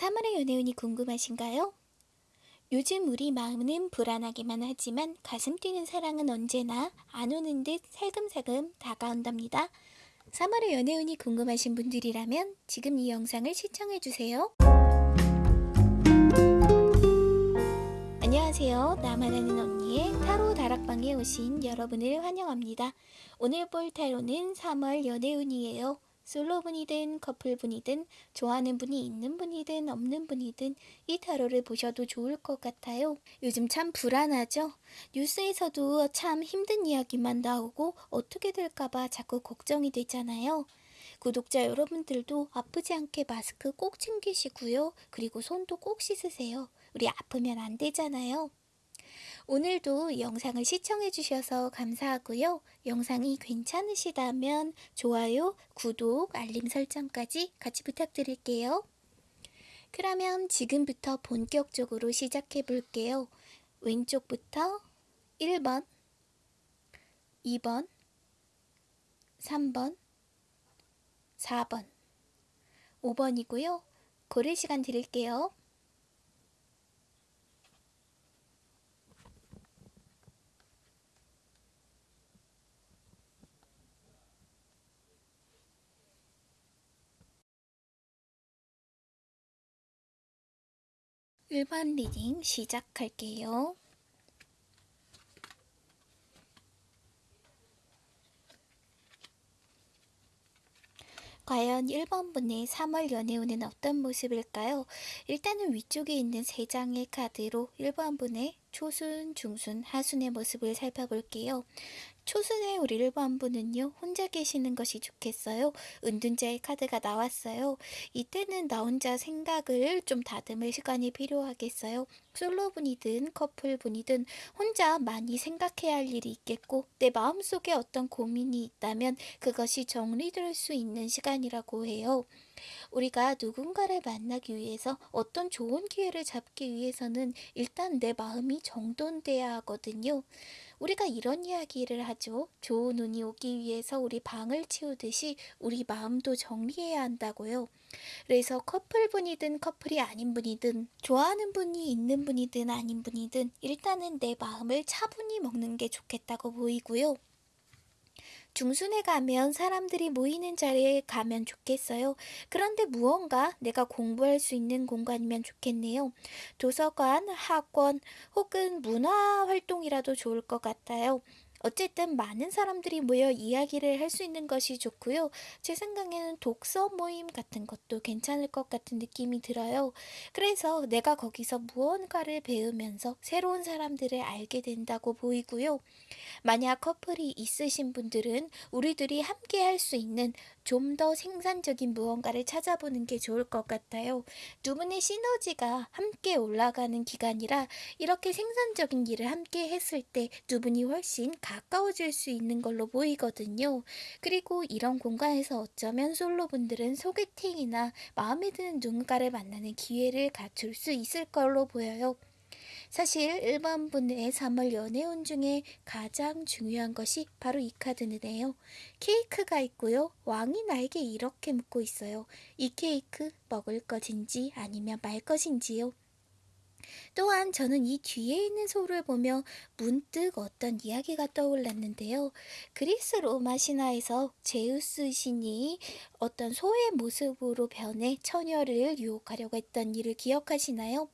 3월의 연애운이 궁금하신가요? 요즘 우리 마음은 불안하기만 하지만 가슴 뛰는 사랑은 언제나 안 오는 듯 살금살금 다가온답니다. 3월의 연애운이 궁금하신 분들이라면 지금 이 영상을 시청해주세요. 안녕하세요. 나만 아는 언니의 타로 다락방에 오신 여러분을 환영합니다. 오늘 볼 타로는 3월 연애운이에요. 솔로분이든 커플분이든 좋아하는 분이 있는 분이든 없는 분이든 이 타로를 보셔도 좋을 것 같아요. 요즘 참 불안하죠? 뉴스에서도 참 힘든 이야기만 나오고 어떻게 될까봐 자꾸 걱정이 되잖아요. 구독자 여러분들도 아프지 않게 마스크 꼭 챙기시고요. 그리고 손도 꼭 씻으세요. 우리 아프면 안 되잖아요. 오늘도 영상을 시청해 주셔서 감사하고요. 영상이 괜찮으시다면 좋아요, 구독, 알림 설정까지 같이 부탁드릴게요. 그러면 지금부터 본격적으로 시작해 볼게요. 왼쪽부터 1번, 2번, 3번, 4번, 5번이고요. 고를 시간 드릴게요. 1번 reading 시작할게요. 과연 1번 분의 3월 연애운은 어떤 모습일까요? 일단은 위쪽에 있는 3장의 카드로 1번 분의 초순, 중순, 하순의 모습을 살펴볼게요. 초순의 우리 1번 분은요 혼자 계시는 것이 좋겠어요? 은둔자의 카드가 나왔어요. 이때는 나 혼자 생각을 좀 다듬을 시간이 필요하겠어요? 솔로분이든 커플분이든 혼자 많이 생각해야 할 일이 있겠고 내 마음속에 어떤 고민이 있다면 그것이 정리될 수 있는 시간이라고 해요. 우리가 누군가를 만나기 위해서 어떤 좋은 기회를 잡기 위해서는 일단 내 마음이 정돈돼야 하거든요. 우리가 이런 이야기를 하죠. 좋은 운이 오기 위해서 우리 방을 치우듯이 우리 마음도 정리해야 한다고요. 그래서 커플분이든 커플이 아닌 분이든 좋아하는 분이 있는 분이든 아닌 분이든 일단은 내 마음을 차분히 먹는 게 좋겠다고 보이고요. 중순에 가면 사람들이 모이는 자리에 가면 좋겠어요. 그런데 무언가 내가 공부할 수 있는 공간이면 좋겠네요. 도서관, 학원 혹은 문화 활동이라도 좋을 것 같아요. 어쨌든 많은 사람들이 모여 이야기를 할 수 있는 것이 좋고요. 제 생각에는 독서 모임 같은 것도 괜찮을 것 같은 느낌이 들어요. 그래서 내가 거기서 무언가를 배우면서 새로운 사람들을 알게 된다고 보이고요. 만약 커플이 있으신 분들은 우리들이 함께 할 수 있는 좀 더 생산적인 무언가를 찾아보는 게 좋을 것 같아요. 두 분의 시너지가 함께 올라가는 기간이라 이렇게 생산적인 일을 함께 했을 때 두 분이 훨씬 가까워질 수 있는 걸로 보이거든요. 그리고 이런 공간에서 어쩌면 솔로분들은 소개팅이나 마음에 드는 누군가를 만나는 기회를 갖출 수 있을 걸로 보여요. 사실 1번 분의 3월 연애운 중에 가장 중요한 것이 바로 이 카드인데요. 케이크가 있고요. 왕이 나에게 이렇게 묻고 있어요. 이 케이크 먹을 것인지 아니면 말 것인지요. 또한 저는 이 뒤에 있는 소를 보며 문득 어떤 이야기가 떠올랐는데요. 그리스 로마 신화에서 제우스 신이 어떤 소의 모습으로 변해 처녀를 유혹하려고 했던 일을 기억하시나요?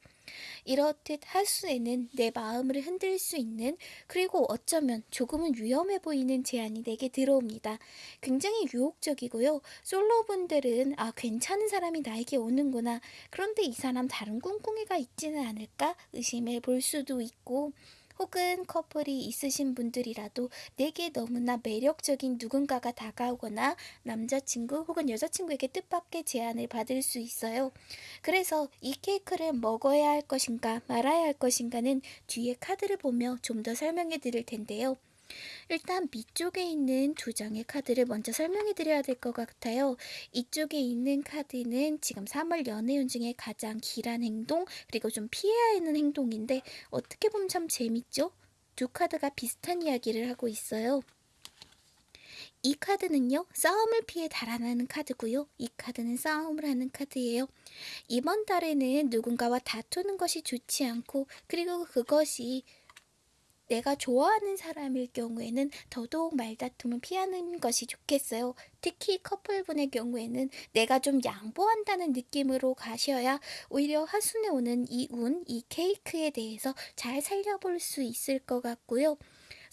이렇듯 하수에는 내 마음을 흔들 수 있는 그리고 어쩌면 조금은 위험해 보이는 제안이 내게 들어옵니다. 굉장히 유혹적이고요. 솔로분들은 아 괜찮은 사람이 나에게 오는구나. 그런데 이 사람 다른 꿍꿍이가 있지는 않을까 의심해 볼 수도 있고 혹은 커플이 있으신 분들이라도 내게 너무나 매력적인 누군가가 다가오거나 남자친구 혹은 여자친구에게 뜻밖의 제안을 받을 수 있어요. 그래서 이 케이크를 먹어야 할 것인가 말아야 할 것인가는 뒤에 카드를 보며 좀 더 설명해 드릴 텐데요. 일단 밑쪽에 있는 두 장의 카드를 먼저 설명해 드려야 될 것 같아요. 이쪽에 있는 카드는 지금 3월 연애운 중에 가장 길한 행동 그리고 좀 피해야 하는 행동인데 어떻게 보면 참 재밌죠? 두 카드가 비슷한 이야기를 하고 있어요. 이 카드는요, 싸움을 피해 달아나는 카드고요. 이 카드는 싸움을 하는 카드예요. 이번 달에는 누군가와 다투는 것이 좋지 않고, 그리고 그것이 내가 좋아하는 사람일 경우에는 더더욱 말다툼을 피하는 것이 좋겠어요. 특히 커플분의 경우에는 내가 좀 양보한다는 느낌으로 가셔야 오히려 하순에 오는 이 운, 이 케이크에 대해서 잘 살려볼 수 있을 것 같고요.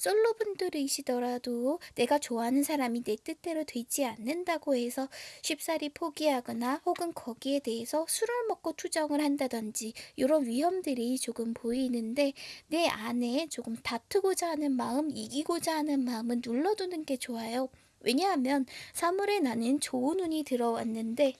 솔로분들이시더라도 내가 좋아하는 사람이 내 뜻대로 되지 않는다고 해서 쉽사리 포기하거나 혹은 거기에 대해서 술을 먹고 투정을 한다든지 이런 위험들이 조금 보이는데 내 안에 조금 다투고자 하는 마음, 이기고자 하는 마음은 눌러두는 게 좋아요. 왜냐하면 3월에 나는 좋은 운이 들어왔는데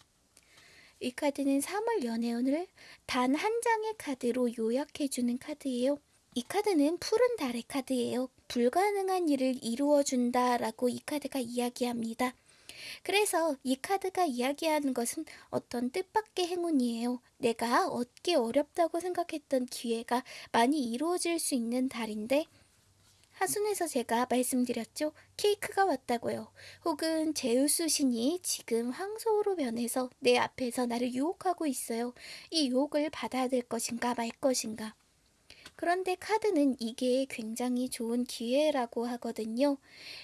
이 카드는 3월 연애운을 단 한 장의 카드로 요약해주는 카드예요. 이 카드는 푸른 달의 카드예요. 불가능한 일을 이루어준다 라고 이 카드가 이야기합니다. 그래서 이 카드가 이야기하는 것은 어떤 뜻밖의 행운이에요. 내가 얻기 어렵다고 생각했던 기회가 많이 이루어질 수 있는 달인데 하순에서 제가 말씀드렸죠. 케이크가 왔다고요. 혹은 제우스 신이 지금 황소로 변해서 내 앞에서 나를 유혹하고 있어요. 이 유혹을 받아야 될 것인가 말 것인가. 그런데 카드는 이게 굉장히 좋은 기회라고 하거든요.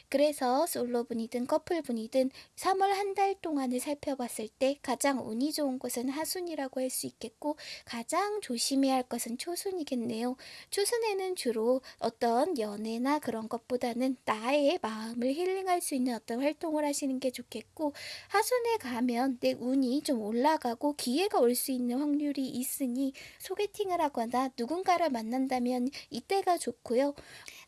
그래서 솔로분이든 커플분이든 3월 한 달 동안을 살펴봤을 때 가장 운이 좋은 것은 하순이라고 할 수 있겠고 가장 조심해야 할 것은 초순이겠네요. 초순에는 주로 어떤 연애나 그런 것보다는 나의 마음을 힐링할 수 있는 어떤 활동을 하시는 게 좋겠고 하순에 가면 내 운이 좀 올라가고 기회가 올 수 있는 확률이 있으니 소개팅을 하거나 누군가를 만난 한다면 이때가 좋고요.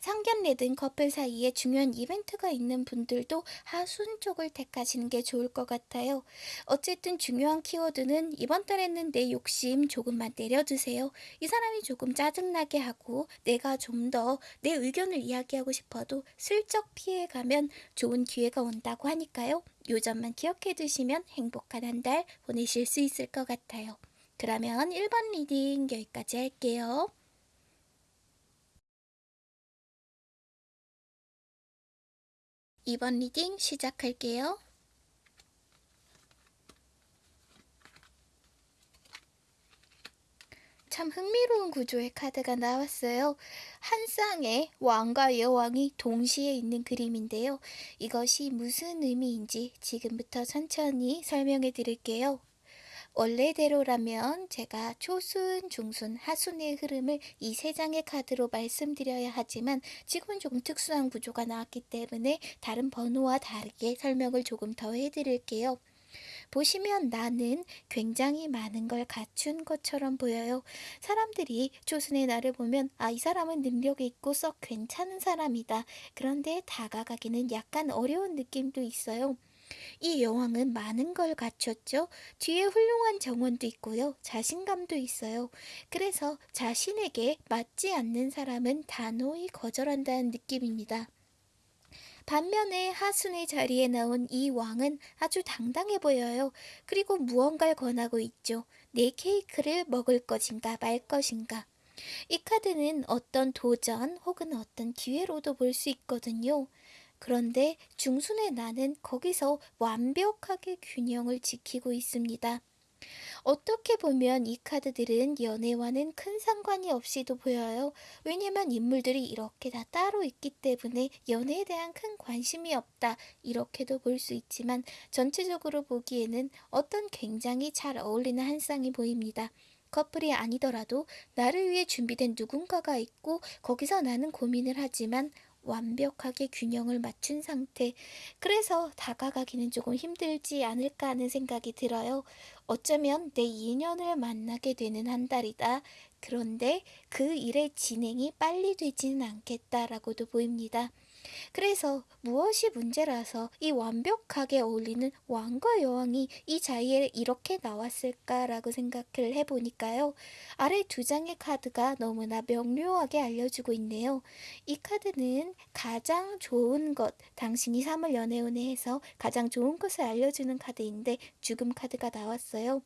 상견례든 커플 사이에 중요한 이벤트가 있는 분들도 하순 쪽을 택하시는 게 좋을 것 같아요. 어쨌든 중요한 키워드는 이번 달에는 내 욕심 조금만 내려두세요. 이 사람이 조금 짜증나게 하고 내가 좀 더 내 의견을 이야기하고 싶어도 슬쩍 피해가면 좋은 기회가 온다고 하니까요. 요 점만 기억해 두시면 행복한 한 달 보내실 수 있을 것 같아요. 그러면 1번 reading 여기까지 할게요. 2번 reading 시작할게요. 참 흥미로운 구조의 카드가 나왔어요. 한 쌍의 왕과 여왕이 동시에 있는 그림인데요. 이것이 무슨 의미인지 지금부터 천천히 설명해 드릴게요. 원래대로라면 제가 초순, 중순, 하순의 흐름을 이 세 장의 카드로 말씀드려야 하지만 지금은 조금 특수한 구조가 나왔기 때문에 다른 번호와 다르게 설명을 조금 더 해드릴게요. 보시면 나는 굉장히 많은 걸 갖춘 것처럼 보여요. 사람들이 초순의 나를 보면 아, 이 사람은 능력이 있고 썩 괜찮은 사람이다. 그런데 다가가기는 약간 어려운 느낌도 있어요. 이 여왕은 많은 걸 갖췄죠. 뒤에 훌륭한 정원도 있고요. 자신감도 있어요. 그래서 자신에게 맞지 않는 사람은 단호히 거절한다는 느낌입니다. 반면에 하순의 자리에 나온 이 왕은 아주 당당해 보여요. 그리고 무언가를 권하고 있죠. 내 케이크를 먹을 것인가 말 것인가. 이 카드는 어떤 도전 혹은 어떤 기회로도 볼 수 있거든요. 그런데 중순의 나는 거기서 완벽하게 균형을 지키고 있습니다. 어떻게 보면 이 카드들은 연애와는 큰 상관이 없이도 보여요. 왜냐면 인물들이 이렇게 다 따로 있기 때문에 연애에 대한 큰 관심이 없다. 이렇게도 볼 수 있지만 전체적으로 보기에는 어떤 굉장히 잘 어울리는 한 쌍이 보입니다. 커플이 아니더라도 나를 위해 준비된 누군가가 있고 거기서 나는 고민을 하지만 완벽하게 균형을 맞춘 상태. 그래서 다가가기는 조금 힘들지 않을까 하는 생각이 들어요. 어쩌면 내 인연을 만나게 되는 한 달이다. 그런데 그 일의 진행이 빨리 되지는 않겠다라고도 보입니다. 그래서 무엇이 문제라서 이 완벽하게 어울리는 왕과 여왕이 이 자리에 이렇게 나왔을까라고 생각을 해보니까요. 아래 두 장의 카드가 너무나 명료하게 알려주고 있네요. 이 카드는 가장 좋은 것, 당신이 3월 연애운에 해서 가장 좋은 것을 알려주는 카드인데 죽음 카드가 나왔어요.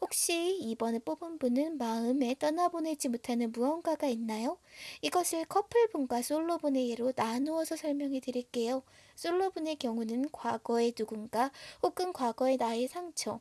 혹시 이번에 뽑은 분은 마음에 떠나보내지 못하는 무언가가 있나요? 이것을 커플분과 솔로분의 예로 나누어서 설명해 드릴게요. 솔로분의 경우는 과거의 누군가 혹은 과거의 나의 상처,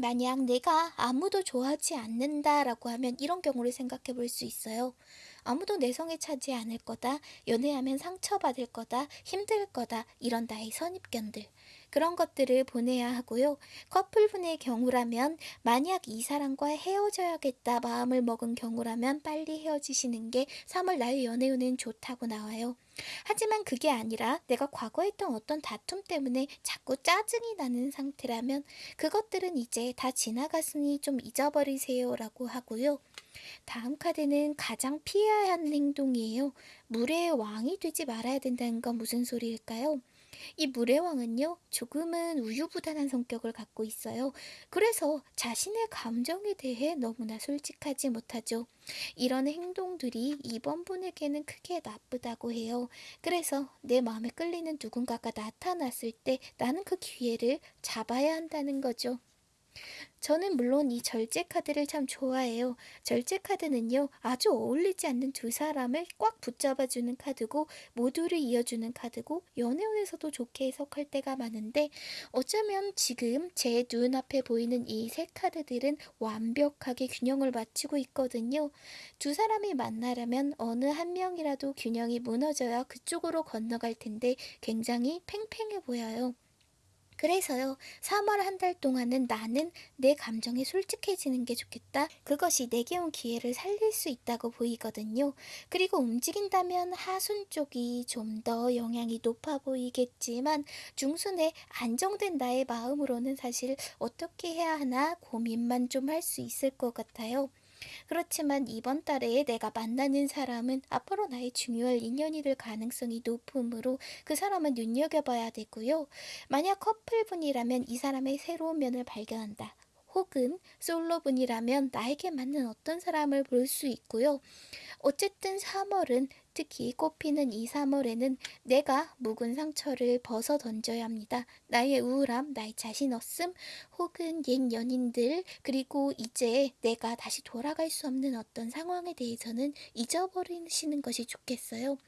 만약 내가 아무도 좋아하지 않는다라고 하면 이런 경우를 생각해 볼 수 있어요. 아무도 내 성에 차지 않을 거다, 연애하면 상처받을 거다, 힘들 거다, 이런 나의 선입견들. 그런 것들을 보내야 하고요. 커플분의 경우라면 만약 이 사람과 헤어져야겠다 마음을 먹은 경우라면 빨리 헤어지시는 게 3월 나의 연애운은 좋다고 나와요. 하지만 그게 아니라 내가 과거에 했던 어떤 다툼 때문에 자꾸 짜증이 나는 상태라면 그것들은 이제 다 지나갔으니 좀 잊어버리세요 라고 하고요. 다음 카드는 가장 피해야 하는 행동이에요. 물의 왕이 되지 말아야 된다는 건 무슨 소리일까요? 이 물의 왕은요, 조금은 우유부단한 성격을 갖고 있어요. 그래서 자신의 감정에 대해 너무나 솔직하지 못하죠. 이런 행동들이 이번 분에게는 크게 나쁘다고 해요. 그래서 내 마음에 끌리는 누군가가 나타났을 때 나는 그 기회를 잡아야 한다는 거죠. 저는 물론 이 절제 카드를 참 좋아해요. 절제 카드는요, 아주 어울리지 않는 두 사람을 꽉 붙잡아주는 카드고, 모두를 이어주는 카드고, 연애운에서도 좋게 해석할 때가 많은데, 어쩌면 지금 제 눈앞에 보이는 이 세 카드들은 완벽하게 균형을 맞추고 있거든요. 두 사람이 만나려면 어느 한 명이라도 균형이 무너져야 그쪽으로 건너갈 텐데, 굉장히 팽팽해 보여요. 그래서요, 3월 한 달 동안은 나는 내 감정에 솔직해지는 게 좋겠다. 그것이 내게 온 기회를 살릴 수 있다고 보이거든요. 그리고 움직인다면 하순 쪽이 좀 더 영향이 높아 보이겠지만 중순에 안정된 나의 마음으로는 사실 어떻게 해야 하나 고민만 좀 할 수 있을 것 같아요. 그렇지만 이번 달에 내가 만나는 사람은 앞으로 나의 중요할 인연이 될 가능성이 높으므로 그 사람은 눈여겨봐야 되고요. 만약 커플분이라면 이 사람의 새로운 면을 발견한다. 혹은 솔로분이라면 나에게 맞는 어떤 사람을 볼 수 있고요. 어쨌든 3월은 특히 꽃피는 이 3월에는 내가 묵은 상처를 벗어 던져야 합니다. 나의 우울함, 나의 자신 없음, 혹은 옛 연인들, 그리고 이제 내가 다시 돌아갈 수 없는 어떤 상황에 대해서는 잊어버리시는 것이 좋겠어요.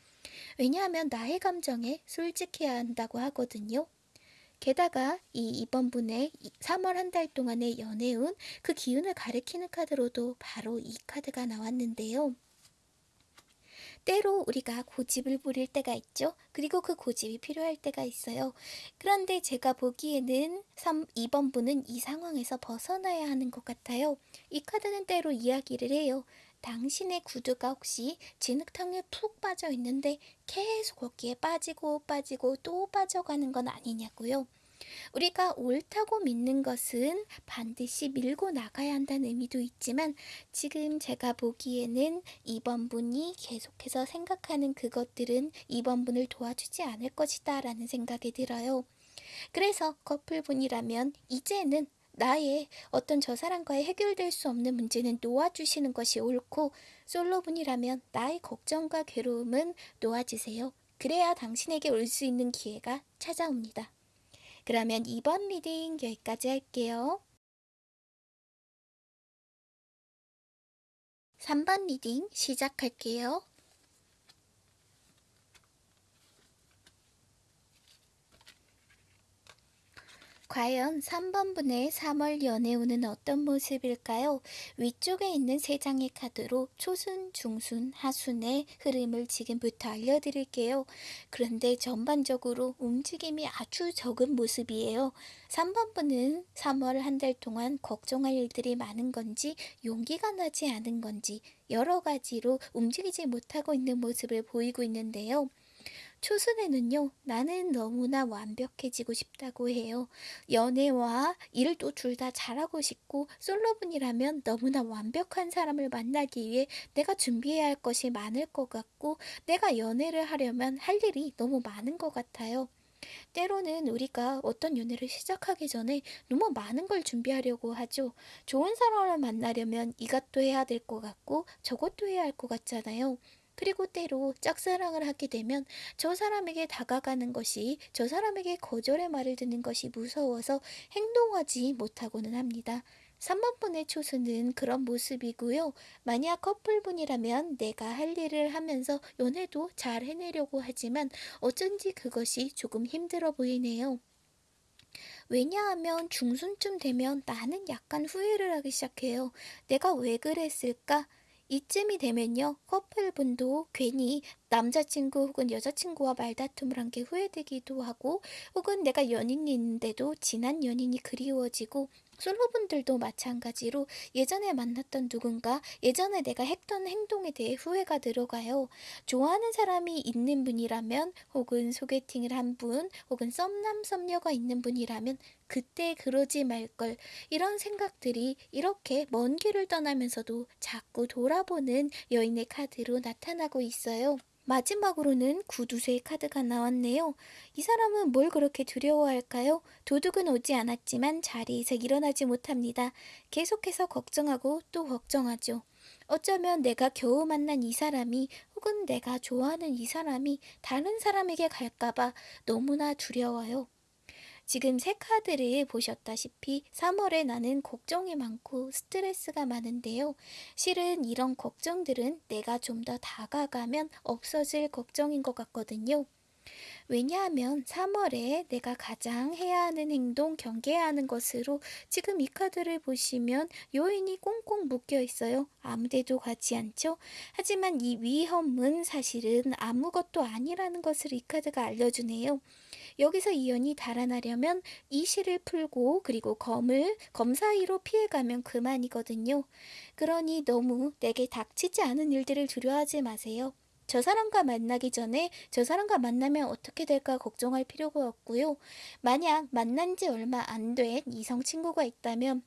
왜냐하면 나의 감정에 솔직해야 한다고 하거든요. 게다가 이 이번 분의 3월 한 달 동안의 연애운 그 기운을 가리키는 카드로도 바로 이 카드가 나왔는데요. 때로 우리가 고집을 부릴 때가 있죠. 그리고 그 고집이 필요할 때가 있어요. 그런데 제가 보기에는 3, 2번 분은 이 상황에서 벗어나야 하는 것 같아요. 이 카드는 때로 이야기를 해요. 당신의 구두가 혹시 진흙탕에 푹 빠져 있는데 계속 거기에 빠지고 빠지고 또 빠져가는 건 아니냐고요. 우리가 옳다고 믿는 것은 반드시 밀고 나가야 한다는 의미도 있지만 지금 제가 보기에는 2번 분이 계속해서 생각하는 그것들은 2번 분을 도와주지 않을 것이다 라는 생각이 들어요. 그래서 커플분이라면 이제는 나의 어떤 저 사람과의 해결될 수 없는 문제는 놓아주시는 것이 옳고 솔로분이라면 나의 걱정과 괴로움은 놓아주세요. 그래야 당신에게 올 수 있는 기회가 찾아옵니다. 그러면 이번 reading 여기까지 할게요. 3번 reading 시작할게요. 과연 3번분의 3월 연애운은 어떤 모습일까요? 위쪽에 있는 세 장의 카드로 초순, 중순, 하순의 흐름을 지금부터 알려드릴게요. 그런데 전반적으로 움직임이 아주 적은 모습이에요. 3번분은 3월 한 달 동안 걱정할 일들이 많은 건지 용기가 나지 않은 건지 여러 가지로 움직이지 못하고 있는 모습을 보이고 있는데요. 초순에는요, 나는 너무나 완벽해지고 싶다고 해요. 연애와 일도 둘다 잘하고 싶고, 솔로분이라면 너무나 완벽한 사람을 만나기 위해 내가 준비해야 할 것이 많을 것 같고, 내가 연애를 하려면 할 일이 너무 많은 것 같아요. 때로는 우리가 어떤 연애를 시작하기 전에 너무 많은 걸 준비하려고 하죠. 좋은 사람을 만나려면 이것도 해야 될 것 같고, 저것도 해야 할 것 같잖아요. 그리고 때로 짝사랑을 하게 되면 저 사람에게 다가가는 것이 저 사람에게 거절의 말을 듣는 것이 무서워서 행동하지 못하고는 합니다. 3번분의 초수는 그런 모습이고요. 만약 커플분이라면 내가 할 일을 하면서 연애도 잘 해내려고 하지만 어쩐지 그것이 조금 힘들어 보이네요. 왜냐하면 중순쯤 되면 나는 약간 후회를 하기 시작해요. 내가 왜 그랬을까? 이쯤이 되면요, 커플분도 괜히 남자친구 혹은 여자친구와 말다툼을 한 게 후회되기도 하고, 혹은 내가 연인이 있는데도 지난 연인이 그리워지고, 솔로분들도 마찬가지로 예전에 만났던 누군가, 예전에 내가 했던 행동에 대해 후회가 들어가요. 좋아하는 사람이 있는 분이라면, 혹은 소개팅을 한 분, 혹은 썸남 썸녀가 있는 분이라면, 그때 그러지 말걸. 이런 생각들이 이렇게 먼 길을 떠나면서도 자꾸 돌아보는 여인의 카드로 나타나고 있어요. 마지막으로는 구두쇠 카드가 나왔네요. 이 사람은 뭘 그렇게 두려워할까요? 도둑은 오지 않았지만 자리에서 일어나지 못합니다. 계속해서 걱정하고 또 걱정하죠. 어쩌면 내가 겨우 만난 이 사람이 혹은 내가 좋아하는 이 사람이 다른 사람에게 갈까봐 너무나 두려워요. 지금 새 카드를 보셨다시피 3월에 나는 걱정이 많고 스트레스가 많은데요. 실은 이런 걱정들은 내가 좀 더 다가가면 없어질 걱정인 것 같거든요. 왜냐하면 3월에 내가 가장 해야 하는 행동, 경계해야 하는 것으로 지금 이 카드를 보시면 요인이 꽁꽁 묶여 있어요. 아무데도 가지 않죠? 하지만 이 위험은 사실은 아무것도 아니라는 것을 이 카드가 알려주네요. 여기서 이 연이 달아나려면 이 실을 풀고 그리고 검을 검 사이로 피해가면 그만이거든요. 그러니 너무 내게 닥치지 않은 일들을 두려워하지 마세요. 저 사람과 만나기 전에 저 사람과 만나면 어떻게 될까 걱정할 필요가 없고요. 만약 만난 지 얼마 안 된 이성 친구가 있다면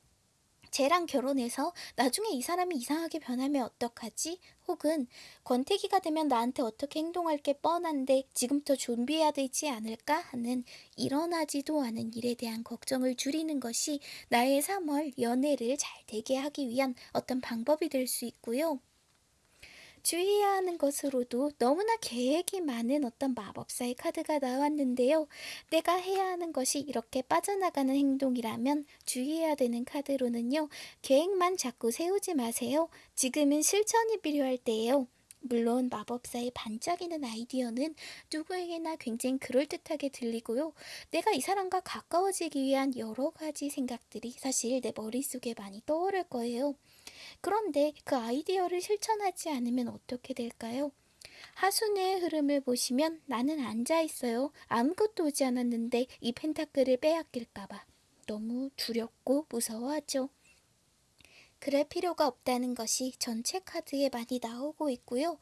쟤랑 결혼해서 나중에 이 사람이 이상하게 변하면 어떡하지? 혹은 권태기가 되면 나한테 어떻게 행동할 게 뻔한데 지금부터 준비해야 되지 않을까 하는 일어나지도 않은 일에 대한 걱정을 줄이는 것이 나의 3월 연애를 잘 되게 하기 위한 어떤 방법이 될 수 있고요. 주의해야 하는 것으로도 너무나 계획이 많은 어떤 마법사의 카드가 나왔는데요. 내가 해야 하는 것이 이렇게 빠져나가는 행동이라면 주의해야 되는 카드로는요. 계획만 자꾸 세우지 마세요. 지금은 실천이 필요할 때예요. 물론 마법사의 반짝이는 아이디어는 누구에게나 굉장히 그럴듯하게 들리고요. 내가 이 사람과 가까워지기 위한 여러 가지 생각들이 사실 내 머릿속에 많이 떠오를 거예요. 그런데 그 아이디어를 실천하지 않으면 어떻게 될까요? 하순의 흐름을 보시면 나는 앉아 있어요. 아무것도 오지 않았는데 이 펜타클을 빼앗길까봐 너무 두렵고 무서워하죠. 그럴 필요가 없다는 것이 전체 카드에 많이 나오고 있고요.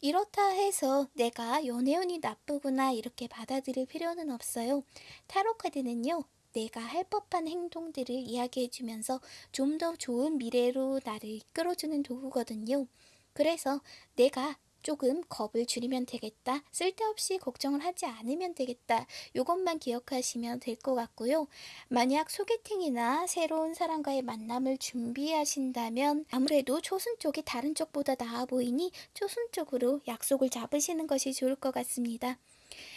이렇다 해서 내가 연애운이 나쁘구나 이렇게 받아들일 필요는 없어요. 타로 카드는요. 내가 할 법한 행동들을 이야기해주면서 좀 더 좋은 미래로 나를 이끌어주는 도구거든요. 그래서 내가 조금 겁을 줄이면 되겠다. 쓸데없이 걱정을 하지 않으면 되겠다. 이것만 기억하시면 될 것 같고요. 만약 소개팅이나 새로운 사람과의 만남을 준비하신다면 아무래도 초순 쪽이 다른 쪽보다 나아 보이니 초순 쪽으로 약속을 잡으시는 것이 좋을 것 같습니다.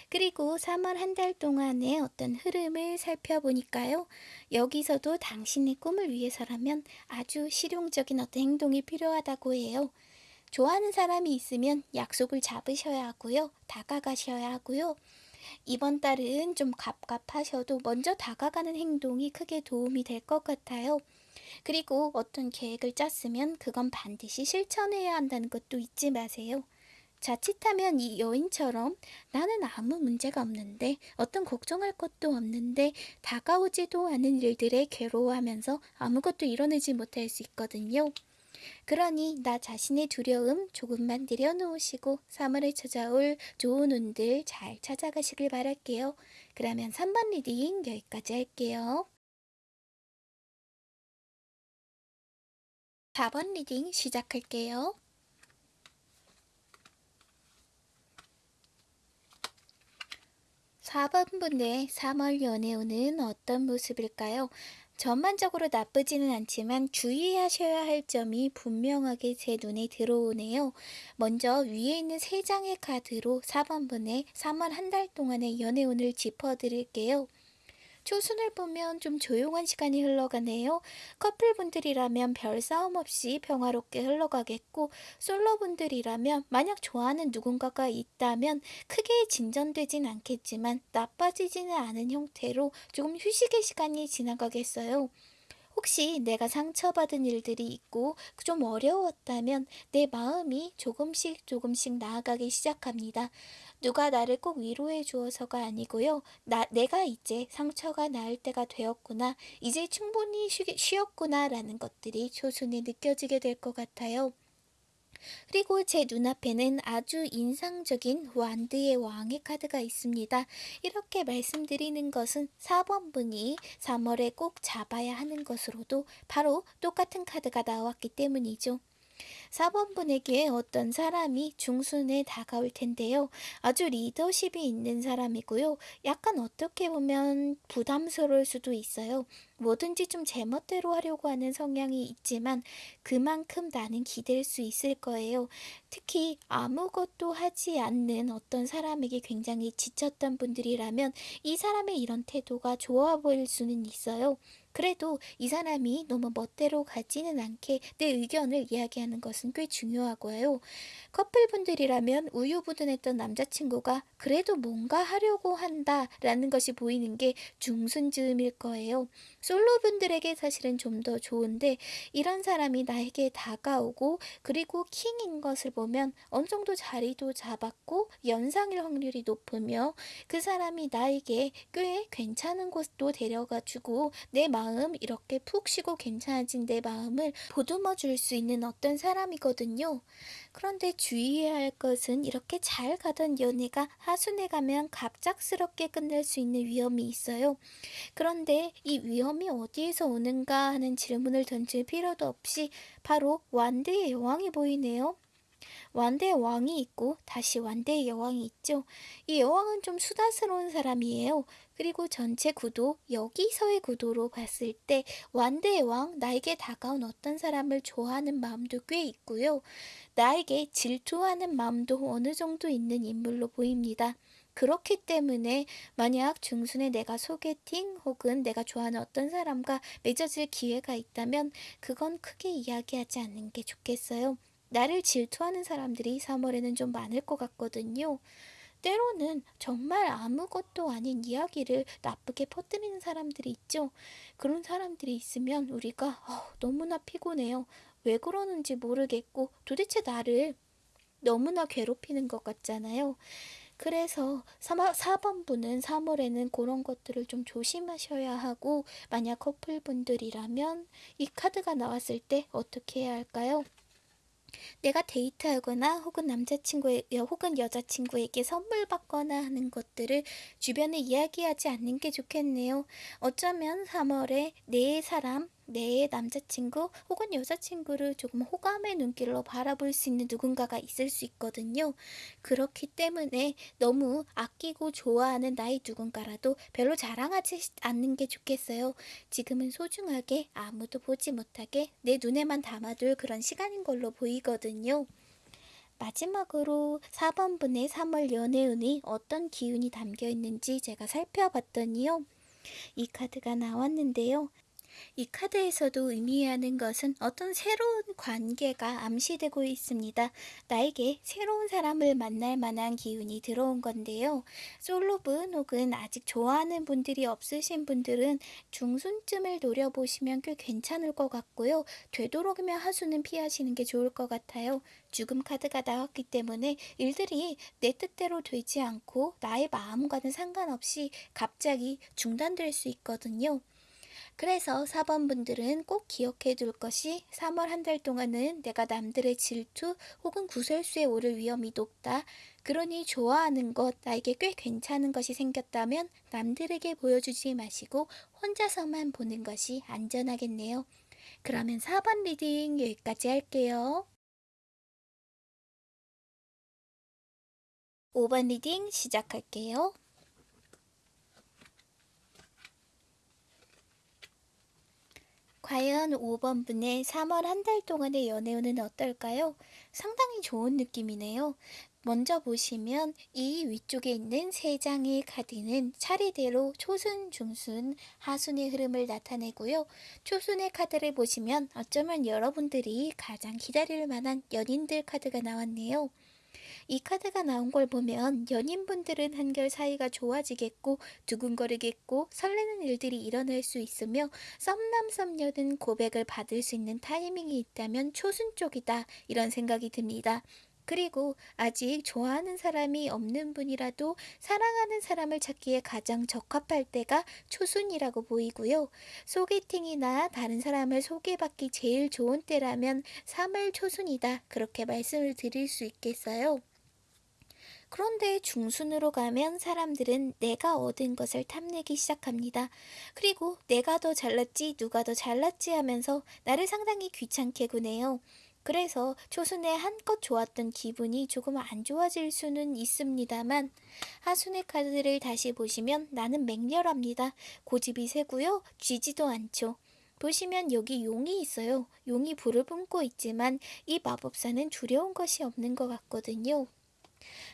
그리고 3월 한 달 동안의 어떤 흐름을 살펴보니까요. 여기서도 당신의 꿈을 위해서라면 아주 실용적인 어떤 행동이 필요하다고 해요. 좋아하는 사람이 있으면 약속을 잡으셔야 하고요. 다가가셔야 하고요. 이번 달은 좀 갑갑하셔도 먼저 다가가는 행동이 크게 도움이 될 것 같아요. 그리고 어떤 계획을 짰으면 그건 반드시 실천해야 한다는 것도 잊지 마세요. 자칫하면 이 여인처럼 나는 아무 문제가 없는데 어떤 걱정할 것도 없는데 다가오지도 않은 일들에 괴로워하면서 아무것도 이뤄내지 못할 수 있거든요. 그러니 나 자신의 두려움 조금만 내려놓으시고 3월에 찾아올 좋은 운들 잘 찾아가시길 바랄게요. 그러면 3번 reading 여기까지 할게요. 4번 reading 시작할게요. 4번분의 3월 연애운은 어떤 모습일까요? 전반적으로 나쁘지는 않지만 주의하셔야 할 점이 분명하게 제 눈에 들어오네요. 먼저 위에 있는 3장의 카드로 4번분의 3월 한 달 동안의 연애운을 짚어드릴게요. 초순을 보면 좀 조용한 시간이 흘러가네요. 커플분들이라면 별 싸움 없이 평화롭게 흘러가겠고, 솔로분들이라면 만약 좋아하는 누군가가 있다면 크게 진전되진 않겠지만 나빠지지는 않은 형태로 조금 휴식의 시간이 지나가겠어요. 혹시 내가 상처받은 일들이 있고 좀 어려웠다면 내 마음이 조금씩 조금씩 나아가기 시작합니다. 누가 나를 꼭 위로해 주어서가 아니고요. 나, 내가 이제 상처가 나을 때가 되었구나. 이제 충분히 쉬, 쉬었구나 라는 것들이 초순에 느껴지게 될 것 같아요. 그리고 제 눈앞에는 아주 인상적인 완드의 왕의 카드가 있습니다. 이렇게 말씀드리는 것은 4번 분이 3월에 꼭 잡아야 하는 것으로도 바로 똑같은 카드가 나왔기 때문이죠. 4번 분에게 어떤 사람이 중순에 다가올 텐데요. 아주 리더십이 있는 사람이고요. 약간 어떻게 보면 부담스러울 수도 있어요. 뭐든지 좀 제멋대로 하려고 하는 성향이 있지만 그만큼 나는 기댈 수 있을 거예요. 특히 아무것도 하지 않는 어떤 사람에게 굉장히 지쳤던 분들이라면 이 사람의 이런 태도가 좋아 보일 수는 있어요. 그래도 이 사람이 너무 멋대로 가지는 않게 내 의견을 이야기하는 것은 꽤 중요하고요. 커플분들이라면 우유부단했던 남자친구가 그래도 뭔가 하려고 한다라는 것이 보이는 게 중순즈음일 거예요. 솔로분들에게 사실은 좀 더 좋은데 이런 사람이 나에게 다가오고 그리고 킹인 것을 보면 어느 정도 자리도 잡았고 연상일 확률이 높으며 그 사람이 나에게 꽤 괜찮은 곳도 데려가 주고 내 마음 이렇게 푹 쉬고 괜찮아진 내 마음을 보듬어 줄 수 있는 어떤 사람이거든요. 그런데 주의해야 할 것은 이렇게 잘 가던 연애가 하순에 가면 갑작스럽게 끝날 수 있는 위험이 있어요. 그런데 이 위험이 어디에서 오는가 하는 질문을 던질 필요도 없이 바로 완대의 여왕이 보이네요. 완대의 왕이 있고 다시 완대의 여왕이 있죠. 이 여왕은 좀 수다스러운 사람이에요. 그리고 전체 구도, 여기서의 구도로 봤을 때 완대의 왕, 나에게 다가온 어떤 사람을 좋아하는 마음도 꽤 있고요. 나에게 질투하는 마음도 어느 정도 있는 인물로 보입니다. 그렇기 때문에 만약 중순에 내가 소개팅 혹은 내가 좋아하는 어떤 사람과 맺어질 기회가 있다면 그건 크게 이야기하지 않는 게 좋겠어요. 나를 질투하는 사람들이 3월에는 좀 많을 것 같거든요. 때로는 정말 아무것도 아닌 이야기를 나쁘게 퍼뜨리는 사람들이 있죠. 그런 사람들이 있으면 우리가 어, 너무나 피곤해요. 왜 그러는지 모르겠고 도대체 나를 너무나 괴롭히는 것 같잖아요. 그래서 4번분은 3월에는 그런 것들을 좀 조심하셔야 하고 만약 커플분들이라면 이 카드가 나왔을 때 어떻게 해야 할까요? 내가 데이트하거나 혹은 남자친구에 혹은 여자친구에게 선물 받거나 하는 것들을 주변에 이야기하지 않는 게 좋겠네요. 어쩌면 3월에 내 사람, 내 남자친구 혹은 여자친구를 조금 호감의 눈길로 바라볼 수 있는 누군가가 있을 수 있거든요. 그렇기 때문에 너무 아끼고 좋아하는 나의 누군가라도 별로 자랑하지 않는 게 좋겠어요. 지금은 소중하게 아무도 보지 못하게 내 눈에만 담아둘 그런 시간인 걸로 보이거든요. 마지막으로 4번분의 3월 연애운이 어떤 기운이 담겨 있는지 제가 살펴봤더니요. 이 카드가 나왔는데요. 이 카드에서도 의미하는 것은 어떤 새로운 관계가 암시되고 있습니다. 나에게 새로운 사람을 만날 만한 기운이 들어온 건데요. 솔로분 혹은 아직 좋아하는 분들이 없으신 분들은 중순쯤을 노려보시면 꽤 괜찮을 것 같고요. 되도록이면 하수는 피하시는 게 좋을 것 같아요. 죽음 카드가 나왔기 때문에 일들이 내 뜻대로 되지 않고 나의 마음과는 상관없이 갑자기 중단될 수 있거든요. 그래서 4번 분들은 꼭 기억해 둘 것이 3월 한 달 동안은 내가 남들의 질투 혹은 구설수에 오를 위험이 높다. 그러니 좋아하는 것, 나에게 꽤 괜찮은 것이 생겼다면 남들에게 보여주지 마시고 혼자서만 보는 것이 안전하겠네요. 그러면 4번 reading 여기까지 할게요. 5번 reading 시작할게요. 과연 5번 분의 3월 한 달 동안의 연애운은 어떨까요? 상당히 좋은 느낌이네요. 먼저 보시면 이 위쪽에 있는 세 장의 카드는 차례대로 초순, 중순, 하순의 흐름을 나타내고요. 초순의 카드를 보시면 어쩌면 여러분들이 가장 기다릴 만한 연인들 카드가 나왔네요. 이 카드가 나온 걸 보면 연인분들은 한결 사이가 좋아지겠고 두근거리겠고 설레는 일들이 일어날 수 있으며 썸남 썸녀는 고백을 받을 수 있는 타이밍이 있다면 초순 쪽이다 이런 생각이 듭니다. 그리고 아직 좋아하는 사람이 없는 분이라도 사랑하는 사람을 찾기에 가장 적합할 때가 초순이라고 보이고요. 소개팅이나 다른 사람을 소개받기 제일 좋은 때라면 3월 초순이다. 그렇게 말씀을 드릴 수 있겠어요. 그런데 중순으로 가면 사람들은 내가 얻은 것을 탐내기 시작합니다. 그리고 내가 더 잘났지, 누가 더 잘났지 하면서 나를 상당히 귀찮게 구네요. 그래서 초순에 한껏 좋았던 기분이 조금 안 좋아질 수는 있습니다만 하순의 카드를 다시 보시면 나는 맹렬합니다. 고집이 세고요. 쥐지도 않죠. 보시면 여기 용이 있어요. 용이 불을 뿜고 있지만 이 마법사는 두려운 것이 없는 것 같거든요.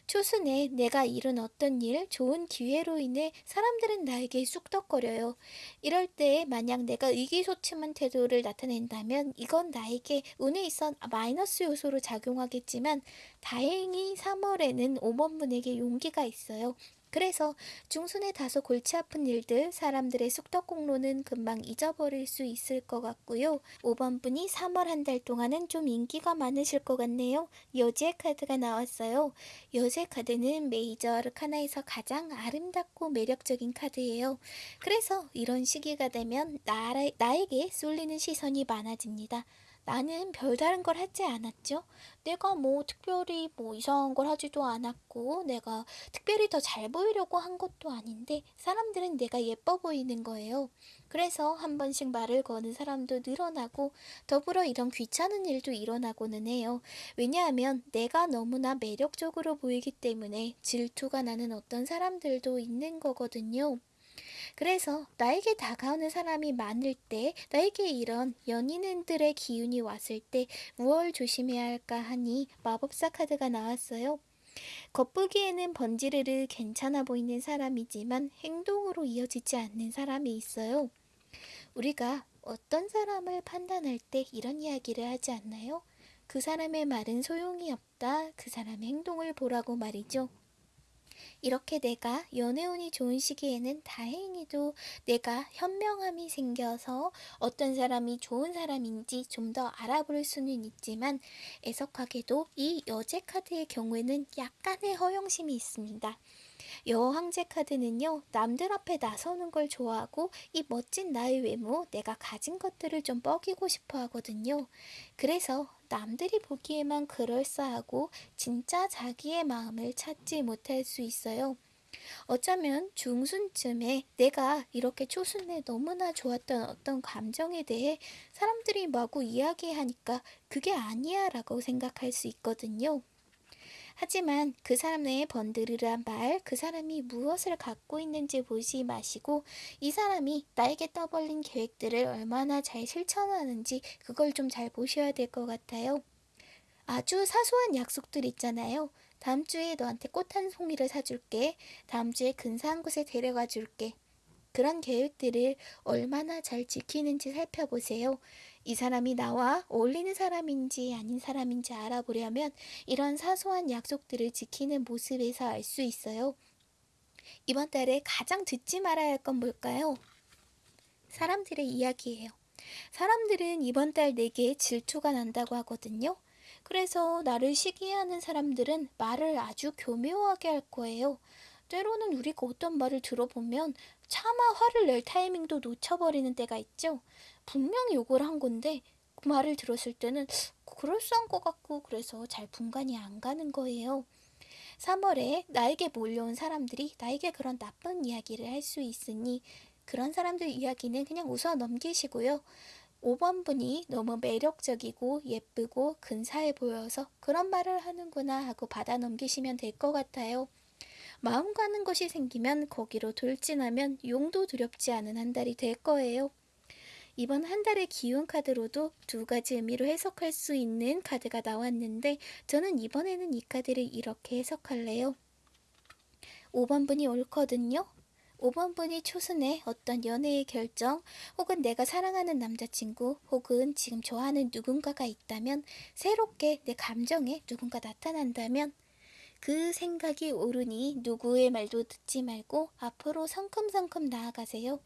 초순에 내가 이룬 어떤 일, 좋은 기회로 인해 사람들은 나에게 쑥덕거려요. 이럴 때 만약 내가 의기소침한 태도를 나타낸다면 이건 나에게 운에 있어 마이너스 요소로 작용하겠지만 다행히 3월에는 5번분에게 용기가 있어요. 그래서 중순에 다소 골치 아픈 일들, 사람들의 쑥덕공로는 금방 잊어버릴 수 있을 것 같고요. 5번 분이 3월 한 달 동안은 좀 인기가 많으실 것 같네요. 여제 카드가 나왔어요. 여제 카드는 메이저 아르카나에서 가장 아름답고 매력적인 카드예요. 그래서 이런 시기가 되면 나, 나에게 쏠리는 시선이 많아집니다. 나는 별다른 걸 하지 않았죠. 내가 뭐 특별히 뭐 이상한 걸 하지도 않았고, 내가 특별히 더 잘 보이려고 한 것도 아닌데, 사람들은 내가 예뻐 보이는 거예요. 그래서 한 번씩 말을 거는 사람도 늘어나고, 더불어 이런 귀찮은 일도 일어나고는 해요. 왜냐하면 내가 너무나 매력적으로 보이기 때문에 질투가 나는 어떤 사람들도 있는 거거든요. 그래서 나에게 다가오는 사람이 많을 때, 나에게 이런 연인들의 기운이 왔을 때 무얼 조심해야 할까 하니 마법사 카드가 나왔어요. 겉보기에는 번지르르 괜찮아 보이는 사람이지만 행동으로 이어지지 않는 사람이 있어요. 우리가 어떤 사람을 판단할 때 이런 이야기를 하지 않나요? 그 사람의 말은 소용이 없다. 그 사람의 행동을 보라고 말이죠. 이렇게 내가 연애운이 좋은 시기에는 다행히도 내가 현명함이 생겨서 어떤 사람이 좋은 사람인지 좀 더 알아볼 수는 있지만 애석하게도 이 여제 카드의 경우에는 약간의 허영심이 있습니다. 여왕제 카드는요, 남들 앞에 나서는 걸 좋아하고 이 멋진 나의 외모, 내가 가진 것들을 좀 뻐기고 싶어 하거든요. 그래서 남들이 보기에만 그럴싸하고 진짜 자기의 마음을 찾지 못할 수 있어요. 어쩌면 중순쯤에 내가 이렇게 초순에 너무나 좋았던 어떤 감정에 대해 사람들이 마구 이야기하니까 그게 아니야 라고 생각할 수 있거든요. 하지만 그 사람의 번드르란 말, 그 사람이 무엇을 갖고 있는지 보지 마시고 이 사람이 나에게 떠벌린 계획들을 얼마나 잘 실천하는지 그걸 좀 잘 보셔야 될 것 같아요. 아주 사소한 약속들 있잖아요. 다음 주에 너한테 꽃 한 송이를 사줄게. 다음 주에 근사한 곳에 데려가 줄게. 그런 계획들을 얼마나 잘 지키는지 살펴보세요. 이 사람이 나와 어울리는 사람인지 아닌 사람인지 알아보려면 이런 사소한 약속들을 지키는 모습에서 알 수 있어요. 이번 달에 가장 듣지 말아야 할 건 뭘까요? 사람들의 이야기예요. 사람들은 이번 달 내게 질투가 난다고 하거든요. 그래서 나를 시기하는 사람들은 말을 아주 교묘하게 할 거예요. 때로는 우리가 어떤 말을 들어보면 차마 화를 낼 타이밍도 놓쳐버리는 때가 있죠. 분명히 욕을 한 건데 그 말을 들었을 때는 그럴싸한 것 같고 그래서 잘 분간이 안 가는 거예요. 3월에 나에게 몰려온 사람들이 나에게 그런 나쁜 이야기를 할 수 있으니 그런 사람들 이야기는 그냥 웃어 넘기시고요. 5번 분이 너무 매력적이고 예쁘고 근사해 보여서 그런 말을 하는구나 하고 받아 넘기시면 될 것 같아요. 마음 가는 것이 생기면 거기로 돌진하면 용도 두렵지 않은 한 달이 될 거예요. 이번 한 달의 기운 카드로도 두 가지 의미로 해석할 수 있는 카드가 나왔는데 저는 이번에는 이 카드를 이렇게 해석할래요. 5번 분이 옳거든요. 5번 분이 초순에 어떤 연애의 결정 혹은 내가 사랑하는 남자친구 혹은 지금 좋아하는 누군가가 있다면 새롭게 내 감정에 누군가 나타난다면 그 생각이 오르니 누구의 말도 듣지 말고 앞으로 성큼성큼 나아가세요.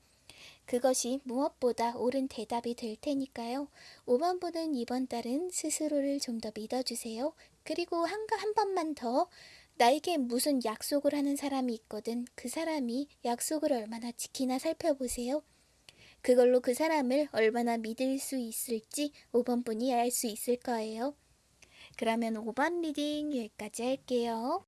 그것이 무엇보다 옳은 대답이 될 테니까요. 5번 분은 이번 달은 스스로를 좀 더 믿어주세요. 그리고 한, 한 번만 더 나에게 무슨 약속을 하는 사람이 있거든. 그 사람이 약속을 얼마나 지키나 살펴보세요. 그걸로 그 사람을 얼마나 믿을 수 있을지 5번 분이 알 수 있을 거예요. 그러면 5번 reading 여기까지 할게요.